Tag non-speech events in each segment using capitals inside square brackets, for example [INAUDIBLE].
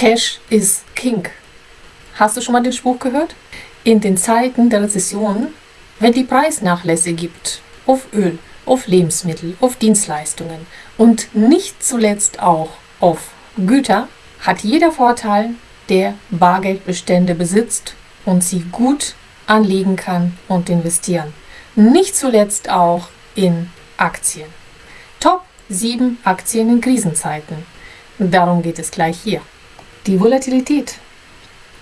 Cash is King. Hast du schon mal den Spruch gehört? In den Zeiten der Rezession, wenn die Preisnachlässe gibt auf Öl, auf Lebensmittel, auf Dienstleistungen und nicht zuletzt auch auf Güter, hat jeder Vorteil, der Bargeldbestände besitzt und sie gut anlegen kann und investieren. Nicht zuletzt auch in Aktien. Top 7 Aktien in Krisenzeiten. Darum geht es gleich hier. Die Volatilität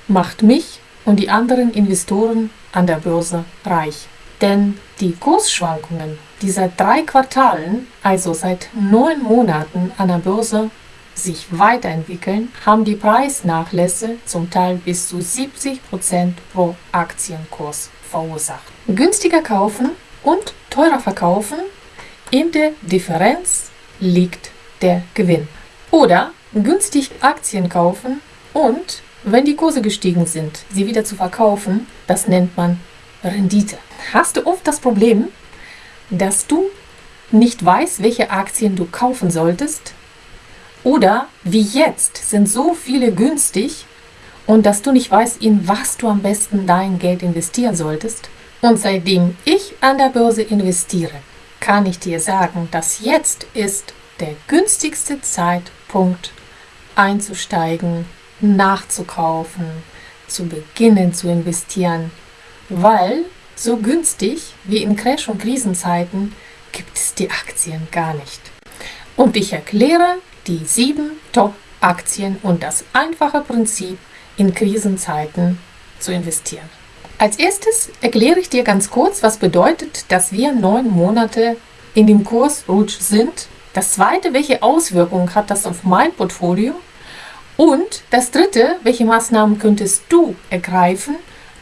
macht mich und die anderen Investoren an der Börse reich. Denn die Kursschwankungen, die seit drei Quartalen, also seit neun Monaten an der Börse sich weiterentwickeln, haben die Preisnachlässe zum Teil bis zu 70% pro Aktienkurs verursacht. Günstiger kaufen und teurer verkaufen, in der Differenz liegt der Gewinn. Oder günstig Aktien kaufen und, wenn die Kurse gestiegen sind, sie wieder zu verkaufen, das nennt man Rendite. Hast du oft das Problem, dass du nicht weißt, welche Aktien du kaufen solltest? Oder wie jetzt sind so viele günstig und dass du nicht weißt, in was du am besten dein Geld investieren solltest? Und seitdem ich an der Börse investiere, kann ich dir sagen, dass jetzt ist der günstigste Zeitpunkt einzusteigen, nachzukaufen, zu beginnen zu investieren, weil so günstig wie in Crash- und Krisenzeiten gibt es die Aktien gar nicht. Und ich erkläre die sieben Top-Aktien und das einfache Prinzip, in Krisenzeiten zu investieren. Als erstes erkläre ich dir ganz kurz, was bedeutet, dass wir neun Monate in dem Kursrutsch sind. Das zweite, welche Auswirkungen hat das auf mein Portfolio? Und das dritte, welche Maßnahmen könntest du ergreifen,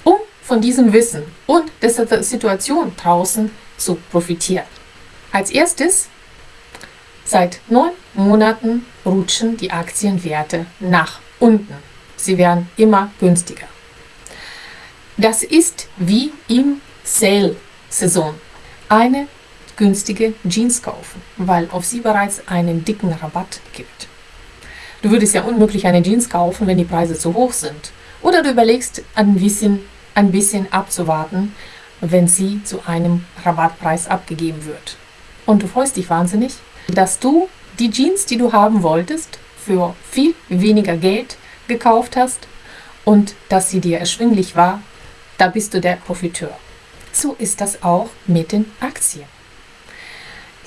um von diesem Wissen und der Situation draußen zu profitieren? Als erstes, seit neun Monaten rutschen die Aktienwerte nach unten. Sie werden immer günstiger. Das ist wie im Sale-Saison. Eine günstige Jeans kaufen, weil auf sie bereits einen dicken Rabatt gibt. Du würdest ja unmöglich eine Jeans kaufen, wenn die Preise zu hoch sind. Oder du überlegst, ein bisschen, ein bisschen abzuwarten, wenn sie zu einem Rabattpreis abgegeben wird. Und du freust dich wahnsinnig, dass du die Jeans, die du haben wolltest, für viel weniger Geld gekauft hast und dass sie dir erschwinglich war, da bist du der Profiteur. So ist das auch mit den Aktien.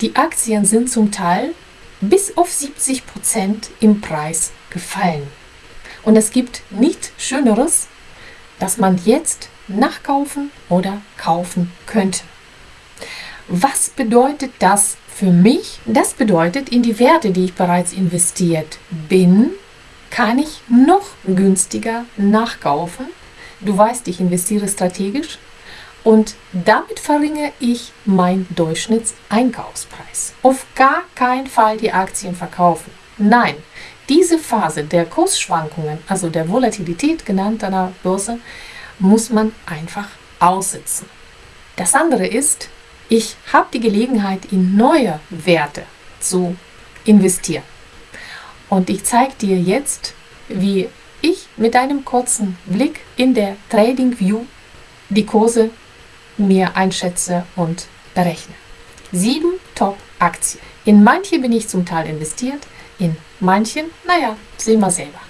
Die Aktien sind zum Teil bis auf 70 Prozent im Preis gefallen. Und es gibt nichts Schöneres, dass man jetzt nachkaufen oder kaufen könnte. Was bedeutet das für mich? Das bedeutet, in die Werte, die ich bereits investiert bin, kann ich noch günstiger nachkaufen. Du weißt, ich investiere strategisch und damit verringere ich meinen Durchschnittseinkaufspreis. Auf gar keinen Fall die Aktien verkaufen. Nein, diese Phase der Kursschwankungen, also der Volatilität genannt an der Börse, muss man einfach aussitzen. Das andere ist, ich habe die Gelegenheit, in neue Werte zu investieren. Und ich zeige dir jetzt, wie ich mit einem kurzen Blick in der Trading View die Kurse mir einschätze und berechne. Sieben Top-Aktien. In manche bin ich zum Teil investiert, in manchen, naja, sehen wir selber.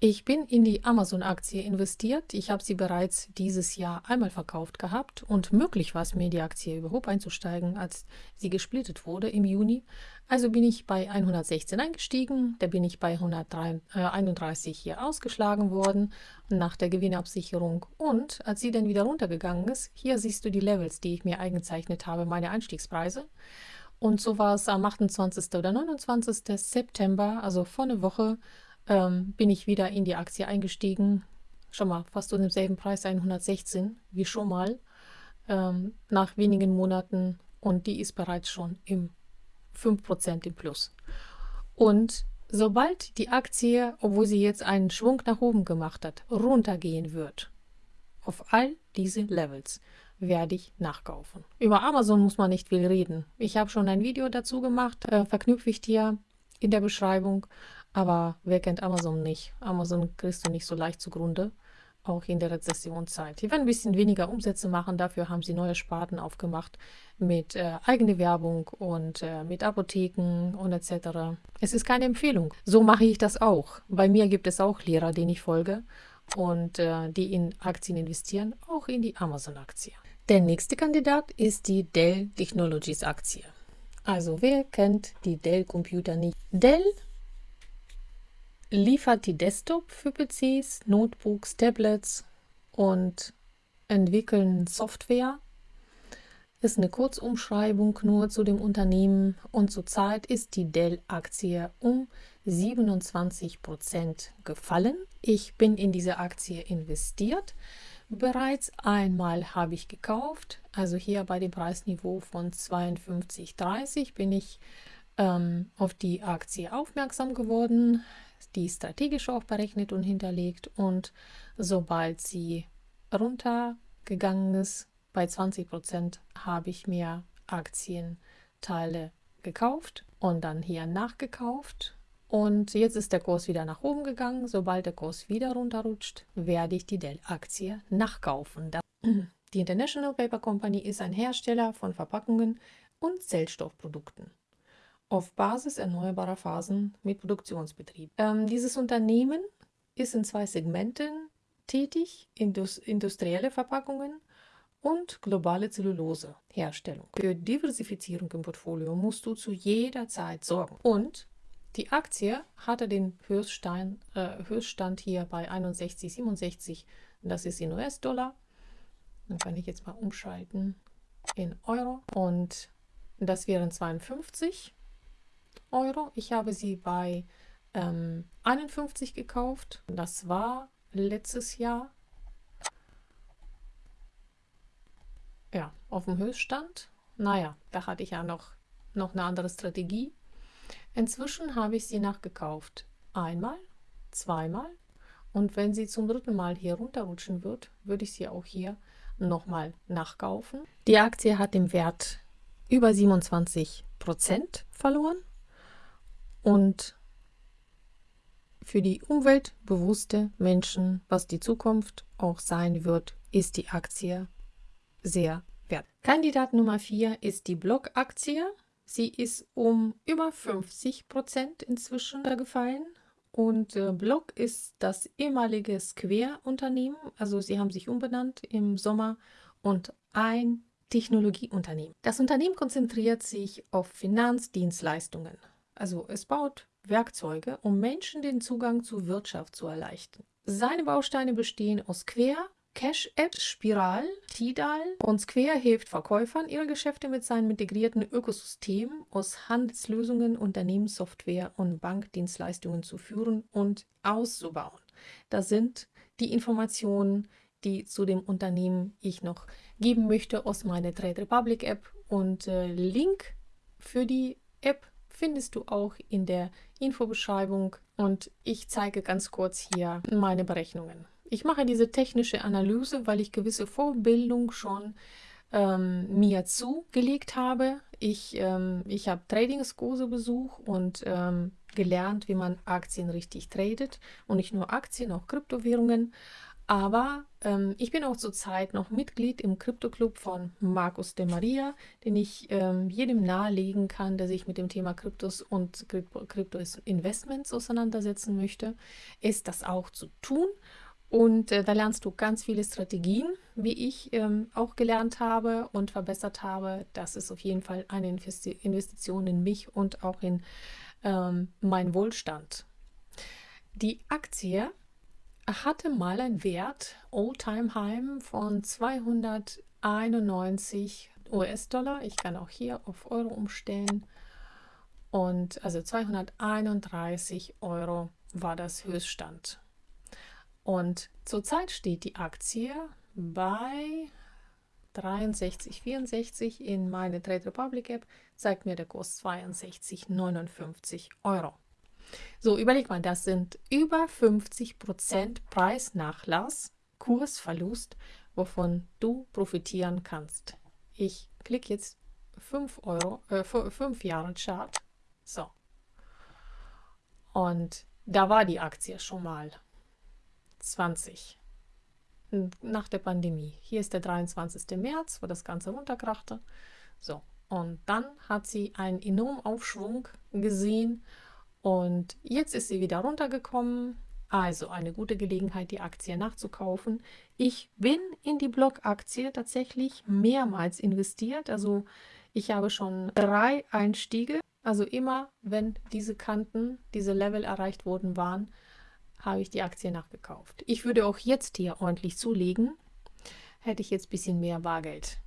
Ich bin in die Amazon-Aktie investiert. Ich habe sie bereits dieses Jahr einmal verkauft gehabt und möglich war es mir, die Aktie überhaupt einzusteigen, als sie gesplittet wurde im Juni. Also bin ich bei 116 eingestiegen, da bin ich bei 131 äh, hier ausgeschlagen worden nach der Gewinnabsicherung. Und als sie dann wieder runtergegangen ist, hier siehst du die Levels, die ich mir eingezeichnet habe, meine Einstiegspreise. Und so war es am 28. oder 29. September, also vor einer Woche, ähm, bin ich wieder in die Aktie eingestiegen. Schon mal fast um denselben Preis, 116, wie schon mal, ähm, nach wenigen Monaten. Und die ist bereits schon im 5% im Plus. Und sobald die Aktie, obwohl sie jetzt einen Schwung nach oben gemacht hat, runtergehen wird, auf all diese Levels, werde ich nachkaufen. Über Amazon muss man nicht viel reden. Ich habe schon ein Video dazu gemacht, äh, verknüpfe ich dir in der Beschreibung. Aber wer kennt Amazon nicht? Amazon kriegst du nicht so leicht zugrunde, auch in der Rezessionszeit. Die werden ein bisschen weniger Umsätze machen, dafür haben sie neue Sparten aufgemacht mit äh, eigene Werbung und äh, mit Apotheken und etc. Es ist keine Empfehlung. So mache ich das auch. Bei mir gibt es auch Lehrer, denen ich folge und äh, die in Aktien investieren, auch in die Amazon-Aktie. Der nächste Kandidat ist die Dell Technologies Aktie. Also wer kennt die Dell Computer nicht? Dell liefert die Desktop für PCs, Notebooks, Tablets und entwickeln Software. Ist eine Kurzumschreibung nur zu dem Unternehmen und zurzeit ist die Dell-Aktie um 27% gefallen. Ich bin in diese Aktie investiert. Bereits einmal habe ich gekauft, also hier bei dem Preisniveau von 52,30 bin ich ähm, auf die Aktie aufmerksam geworden die strategisch auch berechnet und hinterlegt und sobald sie runtergegangen ist, bei 20 Prozent habe ich mir Aktienteile gekauft und dann hier nachgekauft und jetzt ist der Kurs wieder nach oben gegangen. Sobald der Kurs wieder runterrutscht, werde ich die Dell-Aktie nachkaufen. [CLEARS THROAT] Die International Paper Company ist ein Hersteller von Verpackungen und Zellstoffprodukten auf Basis erneuerbarer Phasen mit Produktionsbetrieb. Ähm, dieses Unternehmen ist in zwei Segmenten tätig, Indus industrielle Verpackungen und globale Zelluloseherstellung. Für Diversifizierung im Portfolio musst du zu jeder Zeit sorgen. Und die Aktie hatte den Höchststand, äh, Höchststand hier bei 61,67. Das ist in US-Dollar. Dann kann ich jetzt mal umschalten in Euro. Und das wären 52. Euro. Ich habe sie bei ähm, 51 gekauft. Das war letztes Jahr. Ja, auf dem Höchststand. Naja, da hatte ich ja noch, noch eine andere Strategie. Inzwischen habe ich sie nachgekauft. Einmal, zweimal. Und wenn sie zum dritten Mal hier runterrutschen wird, würde ich sie auch hier nochmal nachkaufen. Die Aktie hat im Wert über 27% verloren und für die umweltbewusste Menschen, was die Zukunft auch sein wird, ist die Aktie sehr wert. Kandidat Nummer 4 ist die Block-Aktie. Sie ist um über 50 Prozent inzwischen gefallen. Und äh, Block ist das ehemalige Square-Unternehmen. Also sie haben sich umbenannt im Sommer und ein Technologieunternehmen. Das Unternehmen konzentriert sich auf Finanzdienstleistungen. Also es baut Werkzeuge, um Menschen den Zugang zur Wirtschaft zu erleichtern. Seine Bausteine bestehen aus Quer, Cash App, Spiral, Tidal und Square hilft Verkäufern, ihre Geschäfte mit seinem integrierten Ökosystem aus Handelslösungen, Unternehmenssoftware und Bankdienstleistungen zu führen und auszubauen. Das sind die Informationen, die zu dem Unternehmen ich noch geben möchte aus meiner Trade Republic App und äh, Link für die App findest du auch in der Infobeschreibung und ich zeige ganz kurz hier meine Berechnungen. Ich mache diese technische Analyse, weil ich gewisse Vorbildung schon ähm, mir zugelegt habe. Ich, ähm, ich habe Tradingskurse besucht und ähm, gelernt, wie man Aktien richtig tradet und nicht nur Aktien, auch Kryptowährungen. Aber ähm, ich bin auch zurzeit noch Mitglied im Krypto-Club von Markus de Maria, den ich ähm, jedem nahelegen kann, der sich mit dem Thema Kryptos und Krypto-Investments auseinandersetzen möchte, ist das auch zu tun. Und äh, da lernst du ganz viele Strategien, wie ich ähm, auch gelernt habe und verbessert habe. Das ist auf jeden Fall eine Investi Investition in mich und auch in ähm, meinen Wohlstand. Die Aktie hatte mal einen Wert, All-Time-High, von 291 US-Dollar. Ich kann auch hier auf Euro umstellen. Und also 231 Euro war das Höchststand. Und zurzeit steht die Aktie bei 63,64 in meine Trade Republic App, zeigt mir der Kurs 62,59 Euro. So, überleg mal, das sind über 50% Preisnachlass, Kursverlust, wovon du profitieren kannst. Ich klicke jetzt 5 Euro, äh, 5 Jahre Chart. So. Und da war die Aktie schon mal 20 nach der Pandemie. Hier ist der 23. März, wo das Ganze runterkrachte. So, und dann hat sie einen enormen Aufschwung gesehen und jetzt ist sie wieder runtergekommen. Also eine gute Gelegenheit, die Aktie nachzukaufen. Ich bin in die Blockaktie tatsächlich mehrmals investiert. Also ich habe schon drei Einstiege. Also immer, wenn diese Kanten, diese Level erreicht worden waren, habe ich die Aktie nachgekauft. Ich würde auch jetzt hier ordentlich zulegen, hätte ich jetzt ein bisschen mehr Bargeld.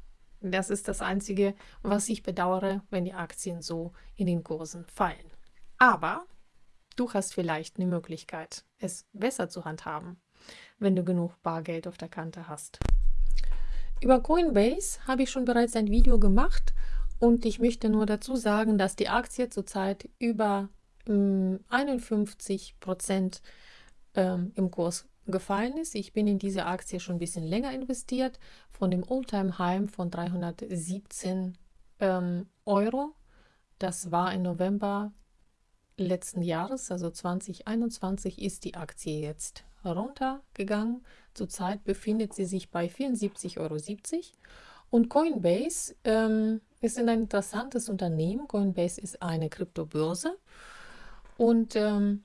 Das ist das Einzige, was ich bedauere, wenn die Aktien so in den Kursen fallen. Aber du hast vielleicht eine Möglichkeit, es besser zu handhaben, wenn du genug Bargeld auf der Kante hast. Über Coinbase habe ich schon bereits ein Video gemacht und ich möchte nur dazu sagen, dass die Aktie zurzeit über ähm, 51 Prozent ähm, im Kurs gefallen ist. Ich bin in diese Aktie schon ein bisschen länger investiert, von dem All-Time-High von 317 ähm, Euro. Das war im November letzten Jahres, also 2021, ist die Aktie jetzt runtergegangen. Zurzeit befindet sie sich bei 74,70 Euro. Und Coinbase ähm, ist ein interessantes Unternehmen. Coinbase ist eine Kryptobörse und ähm,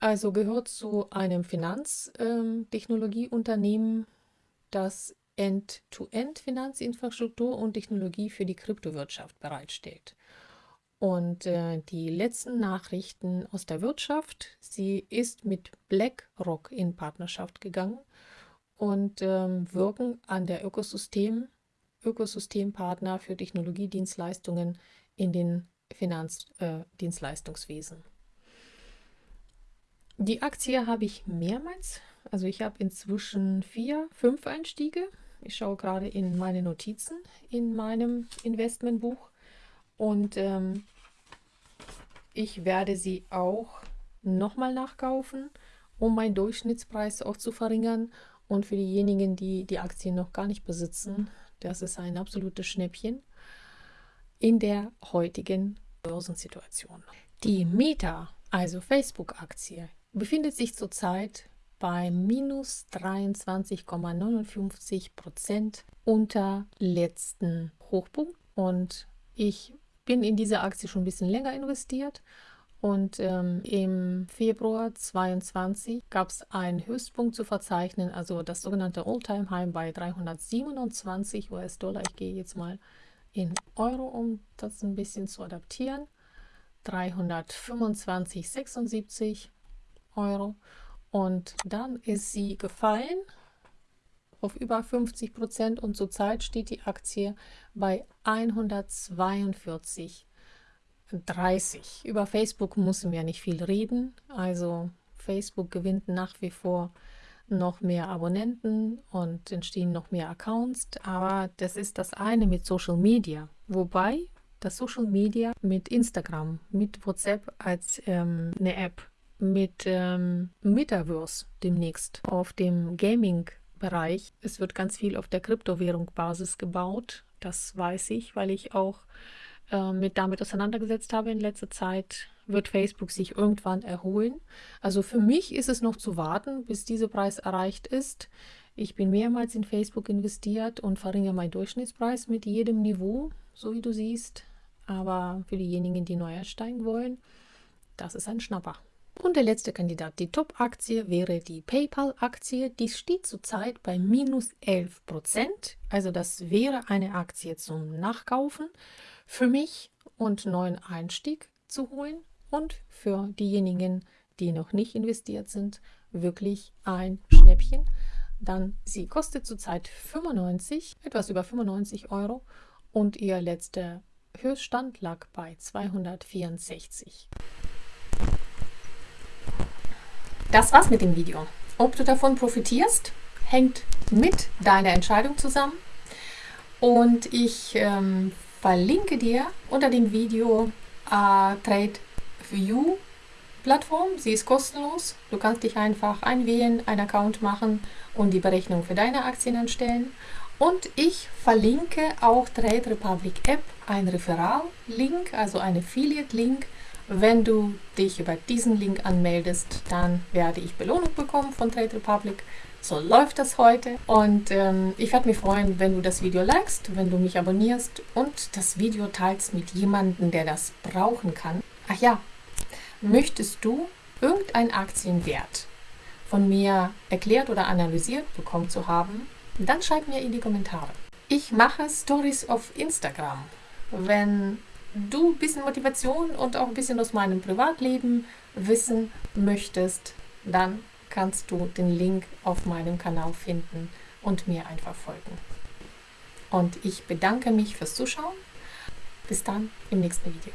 also gehört zu einem Finanztechnologieunternehmen, ähm, das End-to-End-Finanzinfrastruktur und Technologie für die Kryptowirtschaft bereitstellt. Und äh, die letzten Nachrichten aus der Wirtschaft, sie ist mit BlackRock in Partnerschaft gegangen und ähm, wirken an der Ökosystem, Ökosystempartner für Technologiedienstleistungen in den Finanzdienstleistungswesen. Äh, die Aktie habe ich mehrmals. Also ich habe inzwischen vier, fünf Einstiege. Ich schaue gerade in meine Notizen in meinem Investmentbuch. Und ähm, ich werde sie auch nochmal nachkaufen, um meinen Durchschnittspreis auch zu verringern. Und für diejenigen, die die Aktien noch gar nicht besitzen, das ist ein absolutes Schnäppchen in der heutigen Börsensituation. Die Meta, also Facebook-Aktie, befindet sich zurzeit bei minus 23,59 Prozent unter letzten Hochpunkt. Und ich bin in diese Aktie schon ein bisschen länger investiert. Und ähm, im Februar 2022 gab es einen Höchstpunkt zu verzeichnen, also das sogenannte All-Time-High bei 327 US-Dollar. Ich gehe jetzt mal in Euro, um das ein bisschen zu adaptieren. 325,76 Euro. Und dann ist sie gefallen auf über 50 Prozent und zurzeit steht die Aktie bei 142,30. Über Facebook müssen wir nicht viel reden. Also Facebook gewinnt nach wie vor noch mehr Abonnenten und entstehen noch mehr Accounts. Aber das ist das eine mit Social Media. Wobei das Social Media mit Instagram, mit WhatsApp als ähm, eine App mit ähm, Metaverse demnächst auf dem Gaming-Bereich. Es wird ganz viel auf der Kryptowährung-Basis gebaut. Das weiß ich, weil ich auch äh, mit damit auseinandergesetzt habe in letzter Zeit. Wird Facebook sich irgendwann erholen? Also für mich ist es noch zu warten, bis dieser Preis erreicht ist. Ich bin mehrmals in Facebook investiert und verringere meinen Durchschnittspreis mit jedem Niveau, so wie du siehst. Aber für diejenigen, die neu einsteigen wollen, das ist ein Schnapper. Und der letzte Kandidat, die Top-Aktie, wäre die PayPal-Aktie. Die steht zurzeit bei minus 11 Prozent. Also das wäre eine Aktie zum Nachkaufen für mich und neuen Einstieg zu holen. Und für diejenigen, die noch nicht investiert sind, wirklich ein Schnäppchen. Dann sie kostet zurzeit 95, etwas über 95 Euro und ihr letzter Höchststand lag bei 264. Das war's mit dem Video. Ob du davon profitierst, hängt mit deiner Entscheidung zusammen. Und ich ähm, verlinke dir unter dem Video äh, Trade View Plattform. Sie ist kostenlos. Du kannst dich einfach einwählen, einen Account machen und die Berechnung für deine Aktien anstellen. Und ich verlinke auch Trade Republic App, ein Referral-Link, also ein Affiliate-Link Wenn du dich über diesen Link anmeldest, dann werde ich Belohnung bekommen von Trade Republic. So läuft das heute. Und ähm, ich werde mich freuen, wenn du das Video likest, wenn du mich abonnierst und das Video teilst mit jemandem, der das brauchen kann. Ach ja, möchtest du irgendein Aktienwert von mir erklärt oder analysiert bekommen zu haben, dann schreib mir in die Kommentare. Ich mache Stories auf Instagram. Wenn du ein bisschen Motivation und auch ein bisschen aus meinem Privatleben wissen möchtest, dann kannst du den Link auf meinem Kanal finden und mir einfach folgen. Und ich bedanke mich fürs Zuschauen. Bis dann im nächsten Video.